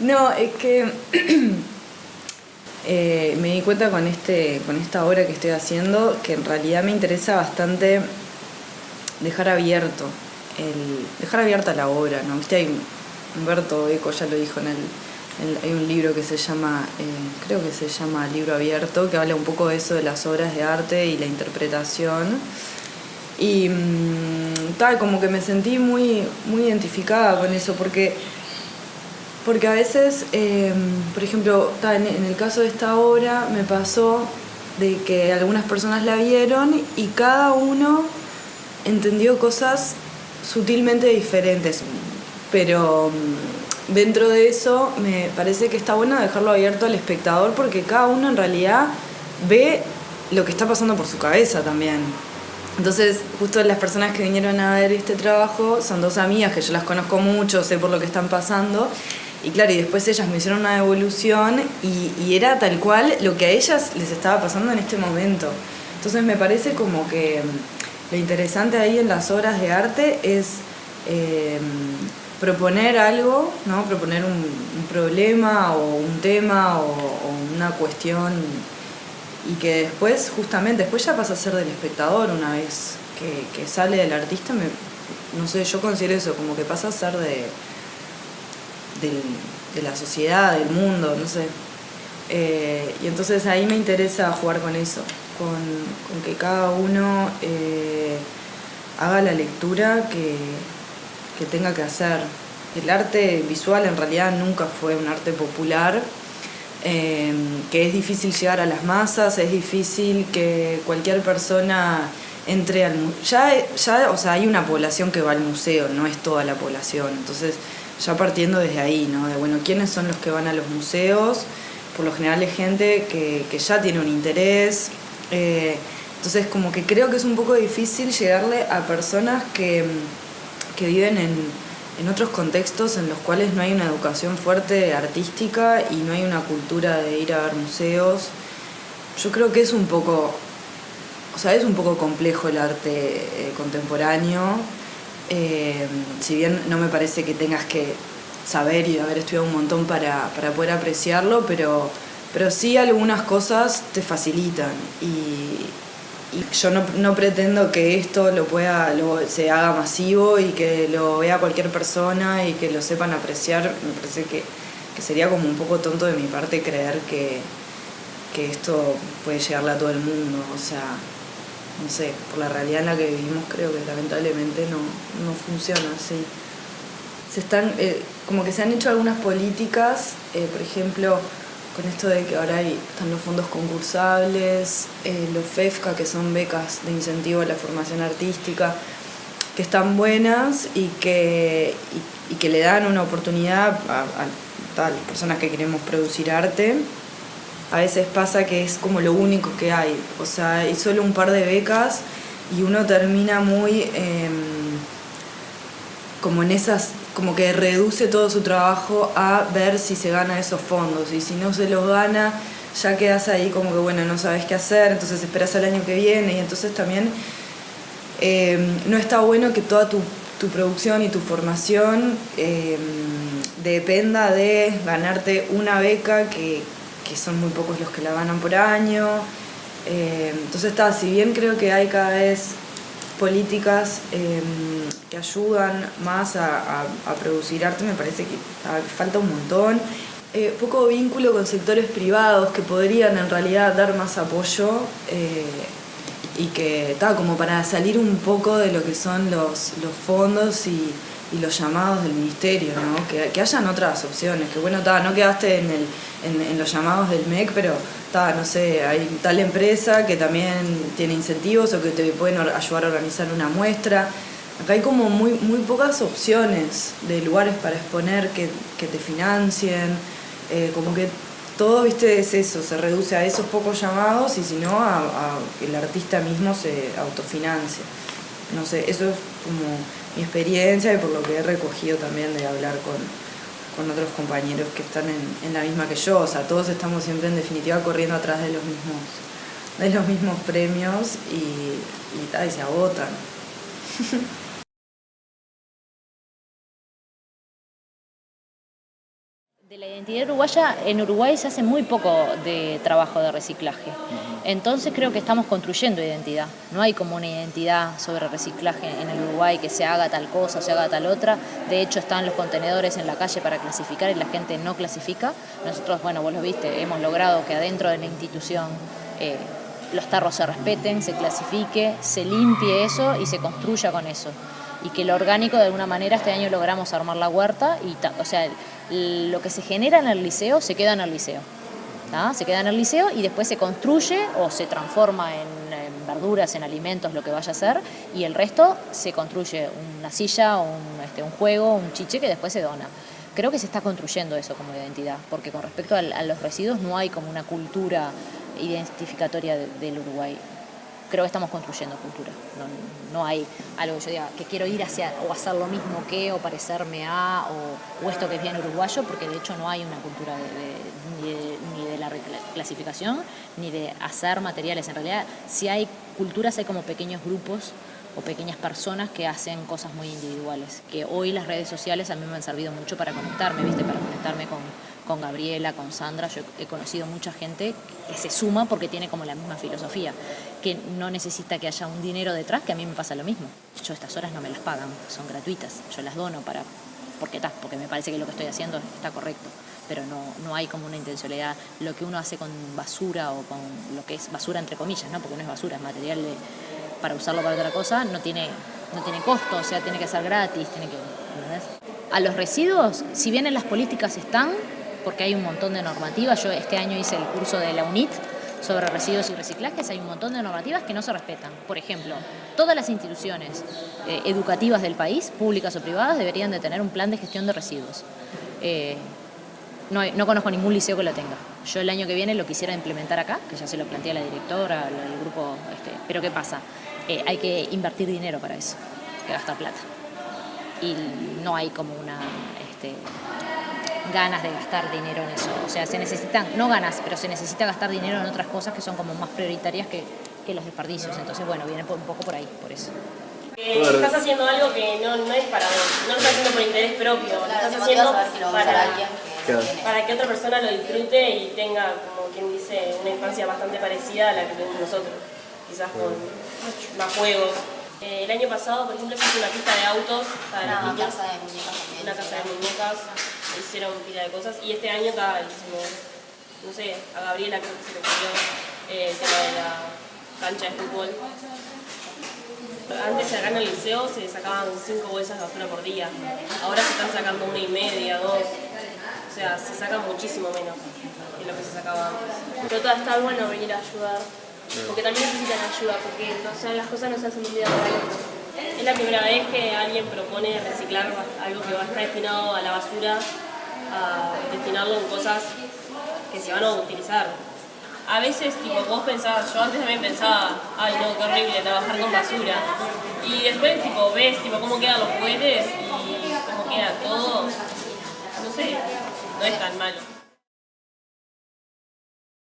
No, es que eh, me di cuenta con, este, con esta obra que estoy haciendo que en realidad me interesa bastante dejar abierto, el, dejar abierta la obra, ¿no? Viste, hay Humberto Eco ya lo dijo en el, hay un libro que se llama, eh, creo que se llama Libro Abierto, que habla un poco de eso de las obras de arte y la interpretación. Y mm, tal, como que me sentí muy, muy identificada con eso, porque, porque a veces, em, por ejemplo, en, en el caso de esta obra me pasó de que algunas personas la vieron y cada uno entendió cosas sutilmente diferentes, pero mm, dentro de eso me parece que está bueno dejarlo abierto al espectador porque cada uno en realidad ve lo que está pasando por su cabeza también. Entonces, justo las personas que vinieron a ver este trabajo son dos amigas que yo las conozco mucho, sé por lo que están pasando. Y claro, y después ellas me hicieron una devolución y, era tal cual lo que a ellas les estaba pasando en este momento. Entonces me parece como que lo interesante ahí en las obras de arte es eh, proponer algo, ¿no? proponer un, problema o un tema o, una cuestión y que después, justamente, después ya pasa a ser del espectador una vez que, sale del artista, no sé, yo considero eso, como que pasa a ser de, de, la sociedad, del mundo, no sé. Eh, y entonces ahí me interesa jugar con eso, con, que cada uno eh, haga la lectura que, tenga que hacer. El arte visual en realidad nunca fue un arte popular, eh, que es difícil llegar a las masas, es difícil que cualquier persona entre al ya ya o sea hay una población que va al museo no es toda la población entonces ya partiendo desde ahí no de bueno quiénes son los que van a los museos por lo general es gente que, que ya tiene un interés. Eh, entonces como que creo que es un poco difícil llegarle a personas que, que viven en, en, otros contextos en los cuales no hay una educación fuerte artística y no hay una cultura de ir a ver museos. Yo creo que es un poco, o sea, es un poco complejo el arte eh, contemporáneo, eh, si bien no me parece que tengas que saber y haber estudiado un montón para, para poder apreciarlo, pero pero sí algunas cosas te facilitan. Y, yo no, pretendo que esto lo pueda se haga masivo y que lo vea cualquier persona y que lo sepan apreciar. Me parece que, sería como un poco tonto de mi parte creer que, que esto puede llegarle a todo el mundo o sea no sé por la realidad en la que vivimos creo que lamentablemente no, no funciona así se están eh, como que se han hecho algunas políticas eh, por ejemplo con esto de que ahora hay, están los fondos concursables, eh, los FEFCA, que son becas de incentivo a la formación artística, que están buenas y que, y, que le dan una oportunidad a, a, las personas que queremos producir arte. A veces pasa que es como lo único que hay, o sea, hay solo un par de becas y uno termina muy em, como en esas como que reduce todo su trabajo a ver si se gana esos fondos y si no se los gana ya quedas ahí como que bueno no sabes qué hacer entonces esperas al año que viene y entonces también em, no está bueno que toda tu, producción y tu formación em, dependa de ganarte una beca que, que, son muy pocos los que la ganan por año em, entonces está si bien creo que hay cada vez políticas em, que ayudan más a, producir arte, me parece que falta un montón. Eh, poco vínculo con sectores privados que podrían en realidad dar más apoyo eh, y que está como para salir un poco de lo que son los, los fondos y, los llamados del ministerio, ¿no? que, que hayan otras opciones, que bueno, no quedaste en, el, en, los llamados del MEC, pero no sé, hay tal empresa que también tiene incentivos o que te pueden ayudar a organizar una muestra. Acá hay como muy, muy pocas opciones de lugares para exponer que, te financien, eh, como que todo, viste, es eso, se reduce a esos pocos llamados y si no, a, que el artista mismo se autofinancia. No sé, eso es como mi experiencia y por lo que he recogido también de hablar con, con otros compañeros que están en, la misma que yo, o sea, todos estamos siempre en definitiva corriendo atrás de los mismos, de los mismos premios y, y, se agotan. De la identidad uruguaya, en Uruguay se hace muy poco de trabajo de reciclaje. Entonces creo que estamos construyendo identidad. No hay como una identidad sobre reciclaje en el Uruguay que se haga tal cosa se haga tal otra. De hecho están los contenedores en la calle para clasificar y la gente no clasifica. Nosotros, bueno, vos lo viste, hemos logrado que adentro de la institución eh, los tarros se respeten, se clasifique, se limpie eso y se construya con eso y que lo orgánico de alguna manera este año logramos armar la huerta y o sea lo que se genera en el liceo se queda en el liceo se queda en el liceo y después se construye o se transforma en, verduras, en alimentos, lo que vaya a ser y el resto se construye una silla, un, este, un juego, un chiche que después se dona. Creo que se está construyendo eso como identidad, porque con respecto a, los residuos no hay como una cultura identificatoria del Uruguay creo que estamos construyendo cultura. No, hay algo que yo diga que quiero ir hacia o hacer lo mismo que o parecerme a o, esto que es bien uruguayo, porque de hecho no hay una cultura ni, de, la reclasificación ni de hacer materiales. En realidad, si hay culturas, hay como pequeños grupos o pequeñas personas que hacen cosas muy individuales, que hoy las redes sociales a mí me han servido mucho para conectarme, ¿viste? para conectarme con, con Gabriela, con Sandra, yo he conocido mucha gente que se suma porque tiene como la misma filosofía, que no necesita que haya un dinero detrás, que a mí me pasa lo mismo. Yo estas horas no me las pagan, son gratuitas, yo las dono para, porque, está, porque me parece que lo que estoy haciendo está correcto, pero no, no hay como una intencionalidad, lo que uno hace con basura o con lo que es basura entre comillas, ¿no? porque no es basura, es material de para usarlo para otra cosa no tiene, no tiene costo, o sea, tiene que ser gratis, tiene que... A los residuos, si bien en las políticas están, porque hay un montón de normativas, yo este año hice el curso de la UNIT sobre residuos y reciclajes, hay un montón de normativas que no se respetan. Por ejemplo, todas las instituciones eh, educativas del país, públicas o privadas, deberían de tener un plan de gestión de residuos. Eh, no, no, conozco ningún liceo que lo tenga. Yo el año que viene lo quisiera implementar acá, que ya se lo plantea la directora, el grupo, este, pero ¿qué pasa? Eh, hay que invertir dinero para eso, que gastar plata. Y no hay como una este, ganas de gastar dinero en eso. O sea, se necesitan, no ganas, pero se necesita gastar dinero en otras cosas que son como más prioritarias que, que los desperdicios. Entonces, bueno, viene un poco por ahí, por eso. Eh, estás haciendo algo que no, no es para vos, no lo estás haciendo por interés propio, lo estás haciendo para, para que otra persona lo disfrute y tenga, como quien dice, una infancia bastante parecida a la que tenemos nosotros, quizás con más juegos. Eh, el año pasado, por ejemplo, hizo una pista de autos para una casa de muñecas también. Una casa de muñecas, hicieron pila de cosas. Y este año acá hicimos, no sé, a Gabriela creo que se le ocurrió eh, el tema de la cancha de fútbol. Antes acá en el liceo se sacaban cinco bolsas de basura por día. Ahora se están sacando una y media, dos. O sea, se saca muchísimo menos que lo que se sacaba antes. Pero está bueno venir a ayudar porque también necesitan ayuda, porque las cosas no se hacen de un. Es la primera vez que alguien propone reciclar algo que va a estar destinado a la basura, a destinarlo en cosas que se van a utilizar. A veces, tipo, vos pensabas, yo antes también pensaba, ay no, qué horrible trabajar con basura. Y después, tipo, ves tipo, cómo quedan los juguetes y cómo queda todo. No sé, no es tan malo.